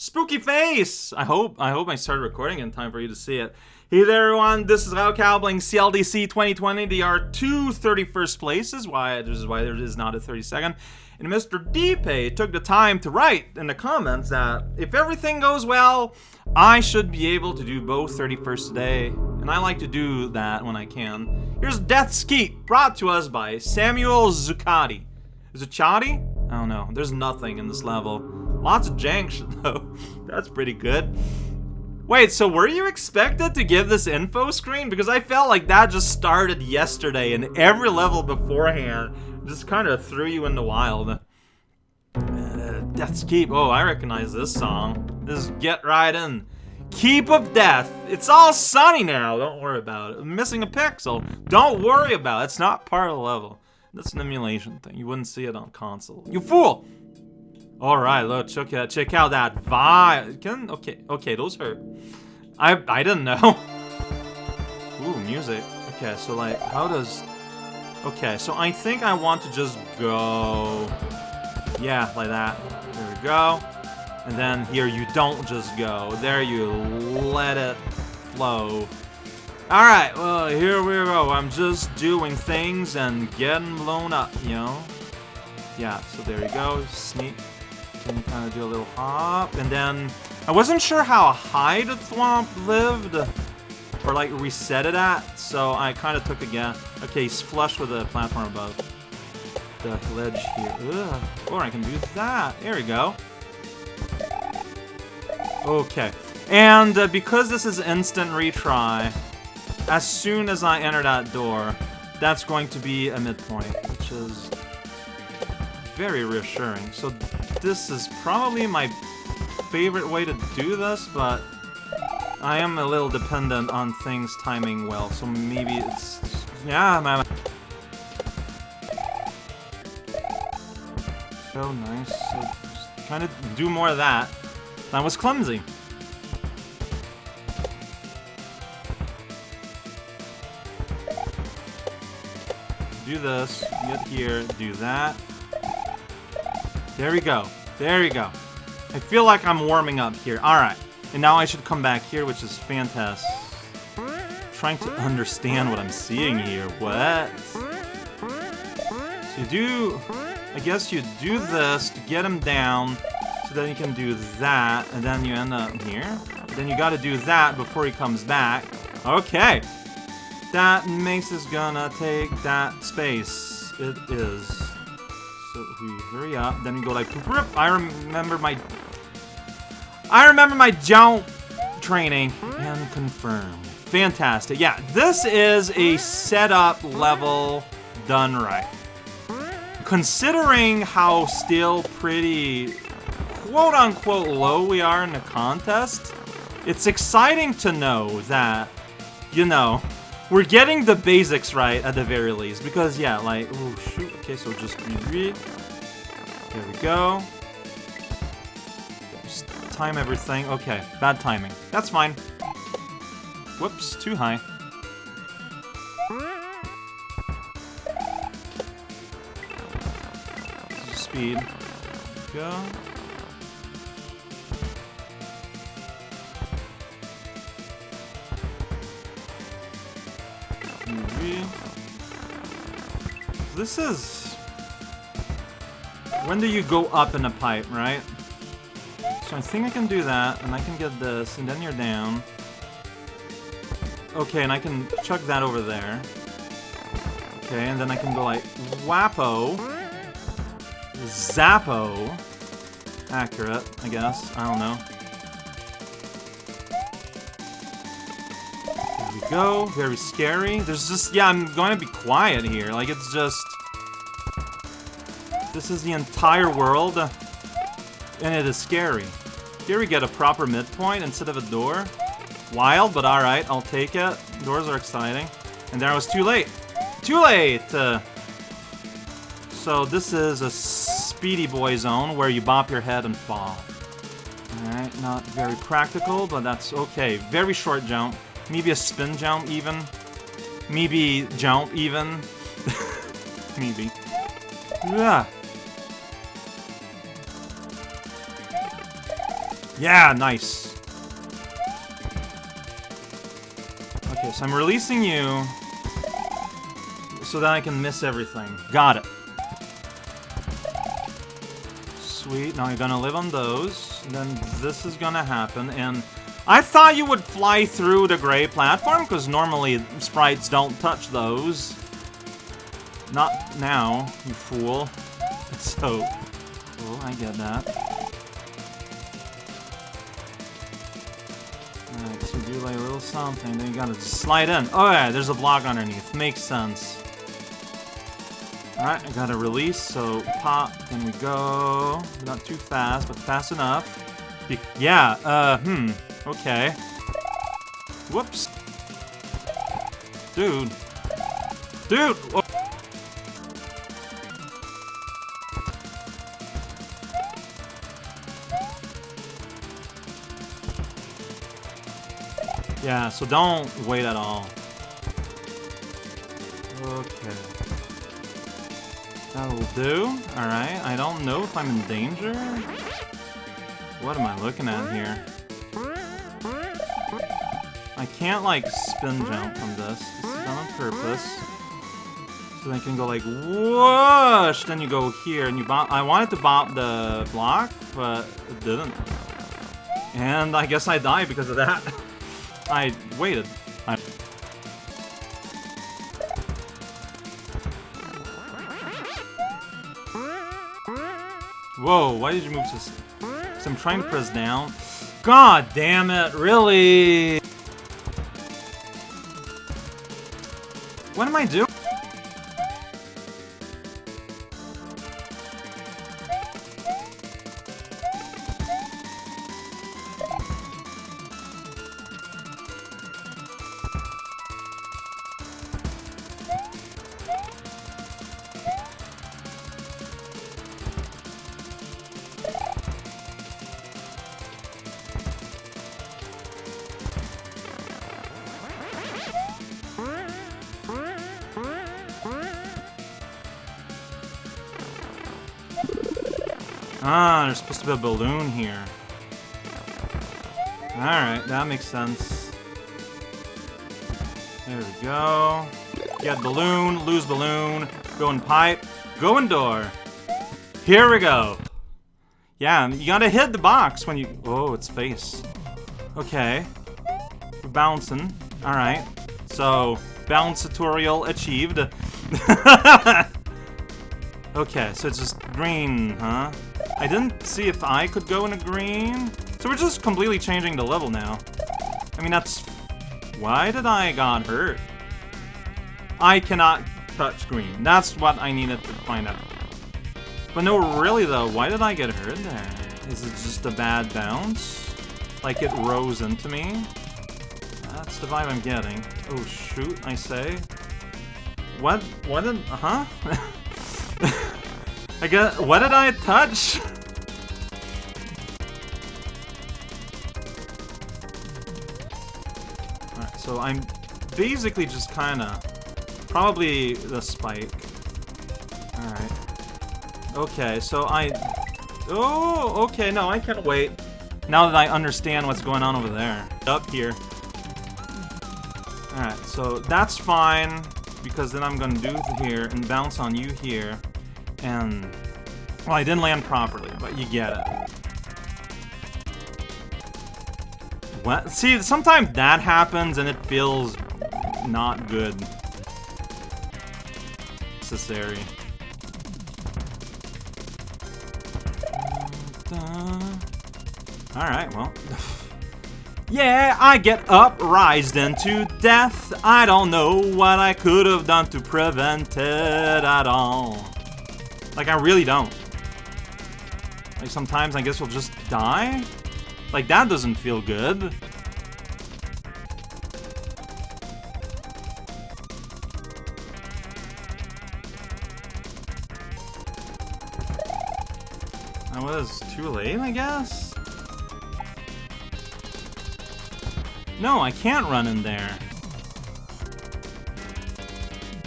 Spooky face! I hope I hope I started recording in time for you to see it. Hey there everyone, this is raocow playing CLDC 2020. There are two 31st places, why this is why there is not a 32nd. And Mr. Deepay took the time to write in the comments that if everything goes well, I should be able to do both 31st today. And I like to do that when I can. Here's Death's Keep, brought to us by Samuel Zuccotti. Zuccotti? I don't know. There's nothing in this level. Lots of jank though. That's pretty good. Wait, so were you expected to give this info screen? Because I felt like that just started yesterday and every level beforehand just kind of threw you in the wild. Uh, Death's Keep. Oh, I recognize this song. This is Get Right In. Keep of Death. It's all sunny now. Don't worry about it. I'm missing a pixel. Don't worry about it. It's not part of the level. That's an emulation thing. You wouldn't see it on console. You fool! Alright, look, check out, check out that vibe. Can, okay, okay, those hurt. I, I didn't know. Ooh, music. Okay, so like, how does... Okay, so I think I want to just go... Yeah, like that. There we go. And then here you don't just go. There you let it flow. Alright, well, here we go. I'm just doing things and getting blown up, you know? Yeah, so there you go. Sneak. Can kind of do a little hop. And then, I wasn't sure how high the thwomp lived. Or, like, reset it at. So I kind of took a guess. Okay, he's flush with the platform above. The ledge here. Ugh. Or I can do that. There we go. Okay. And uh, because this is instant retry, as soon as I enter that door, that's going to be a midpoint, which is very reassuring. So this is probably my favorite way to do this, but I am a little dependent on things timing well, so maybe it's... Yeah, man. So nice. So trying to do more of that. That was clumsy. Do this, get here, do that. There we go. There you go. I feel like I'm warming up here. Alright. And now I should come back here, which is fantastic. trying to understand what I'm seeing here. What? So you do... I guess you do this to get him down, so then you can do that, and then you end up here. Then you gotta do that before he comes back. Okay. That Mace is gonna take that space. It is. We hurry up, then we go like I remember my I remember my jump training and confirm. Fantastic. Yeah, this is a setup level done right. Considering how still pretty quote-unquote low we are in the contest, it's exciting to know that, you know, we're getting the basics right at the very least. Because, yeah, like, oh, shoot. Okay, so just read. There we go. Just time everything. Okay, bad timing. That's fine. Whoops, too high. Speed. Go. This is... When do you go up in a pipe, right? So I think I can do that, and I can get this, and then you're down. Okay, and I can chuck that over there. Okay, and then I can go like Wapo. Zappo. Accurate, I guess. I don't know. There we go. Very scary. There's just, yeah, I'm going to be quiet here. Like, it's just... This is the entire world, and it is scary. Here we get a proper midpoint instead of a door. Wild, but alright, I'll take it. Doors are exciting. And there I was too late. Too late! Uh, so this is a speedy boy zone where you bop your head and fall. Alright, not very practical, but that's okay. Very short jump. Maybe a spin jump even. Maybe jump even. Maybe. Yeah. Yeah, nice. Okay, so I'm releasing you so that I can miss everything. Got it. Sweet, now you're gonna live on those. Then this is gonna happen, and I thought you would fly through the gray platform, because normally sprites don't touch those. Not now, you fool. So, oh, I get that. Alright, so do like a little something, then you gotta slide in. Oh yeah, there's a block underneath. Makes sense. Alright, I gotta release, so pop, then we go. Not too fast, but fast enough. Be yeah, uh, hmm, okay. Whoops. Dude. Dude! Oh. Yeah, so don't wait at all. Okay. That'll do. Alright, I don't know if I'm in danger. What am I looking at here? I can't, like, spin jump from this. This is done on purpose. So I can go, like, whoosh! Then you go here, and you bop- I wanted to bop the block, but it didn't. And I guess I died because of that. I waited. I Whoa, why did you move this? Because I'm trying to press down. God damn it, really? What am I doing? Ah, there's supposed to be a balloon here. Alright, that makes sense. There we go. Get balloon, lose balloon, go in pipe, go in door. Here we go. Yeah, you gotta hit the box when you... Oh, it's face. Okay. We're bouncing. Alright. So, bounce tutorial achieved. okay, so it's just green, huh? I didn't see if I could go in a green. So we're just completely changing the level now. I mean, that's... Why did I got hurt? I cannot touch green. That's what I needed to find out. But no, really though, why did I get hurt there? Is it just a bad bounce? Like it rose into me? That's the vibe I'm getting. Oh shoot, I say. What? What did... Uh huh? I got. What did I touch? Alright, so I'm basically just kind of probably the spike. Alright. Okay, so I. Oh, okay. No, I can't wait. Now that I understand what's going on over there. Up here. Alright, so that's fine because then I'm gonna do here and bounce on you here. And, well, I didn't land properly, but you get it. What? See, sometimes that happens and it feels not good. Necessary. Alright, well. yeah, I get uprised into death. I don't know what I could have done to prevent it at all. Like, I really don't. Like, sometimes I guess we'll just die? Like, that doesn't feel good. That was too late, I guess? No, I can't run in there.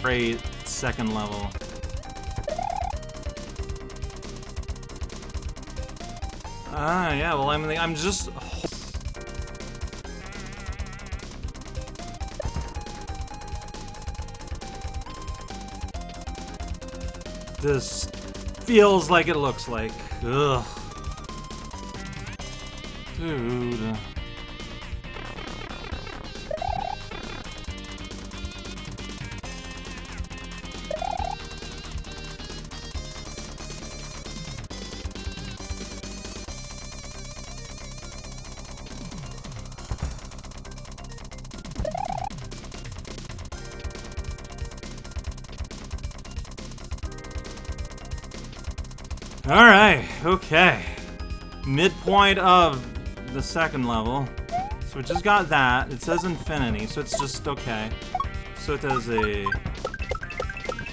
Great second level. Ah, yeah, well, I'm, I'm just... This feels like it looks like. Ugh. Dude. Alright, okay. Midpoint of the second level. So we just got that. It says infinity, so it's just okay. So it does a,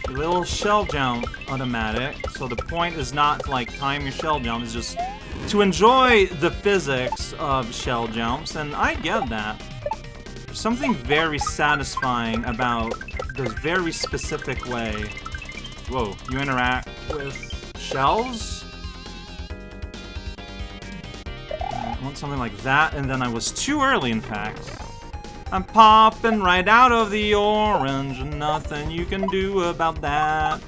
little shell jump automatic. So the point is not to like time your shell jump, it's just to enjoy the physics of shell jumps, and I get that. There's something very satisfying about this very specific way. Whoa, you interact with shells? I want something like that, and then I was too early, in fact. I'm popping right out of the orange, and nothing you can do about that.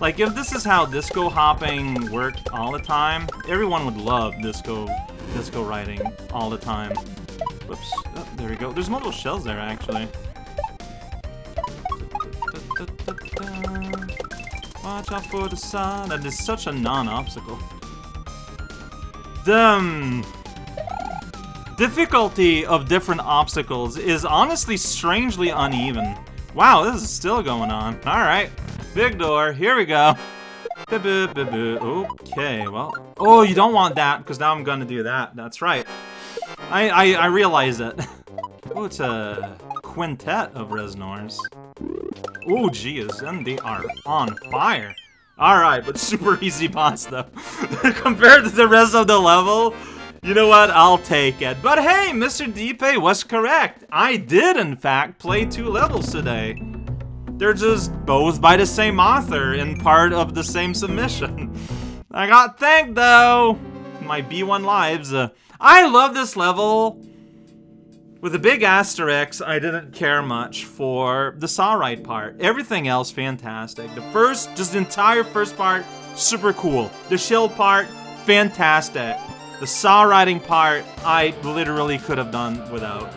Like, if this is how disco hopping worked all the time, everyone would love disco, disco riding all the time. Whoops. Oh, there we go. There's multiple shells there, actually. Watch out for the sun. That is such a non-obstacle. The difficulty of different obstacles is honestly strangely uneven. Wow, this is still going on. Alright. Big door. Here we go. Okay, well. Oh, you don't want that, because now I'm gonna do that. That's right. I, I, I realize it. oh, it's a quintet of Reznors. Oh, geez, and they are on fire. Alright, but super easy boss, though. Compared to the rest of the level, you know what? I'll take it. But hey, Mr. Deepay was correct. I did, in fact, play two levels today. They're just both by the same author and part of the same submission. I got thanked, though. My B1 lives. Uh, I love this level. With a big asterisk, I didn't care much for the saw ride part. Everything else, fantastic. The first, just the entire first part, super cool. The shield part, fantastic. The saw riding part, I literally could have done without.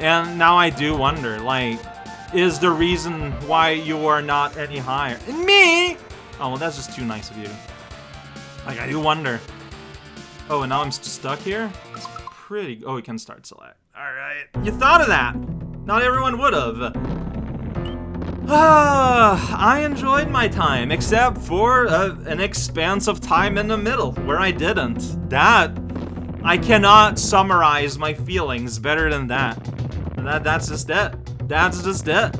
And now I do wonder, like, is the reason why you are not any higher? Me? Oh, well, that's just too nice of you. Like, I do wonder. Oh, and now I'm stuck here? It's pretty... Oh, we can start select. Alright. You thought of that! Not everyone would have. Ah, I enjoyed my time, except for uh, an expanse of time in the middle, where I didn't. That... I cannot summarize my feelings better than that. That That's just it. That's just it.